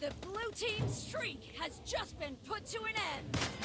The blue team's streak has just been put to an end.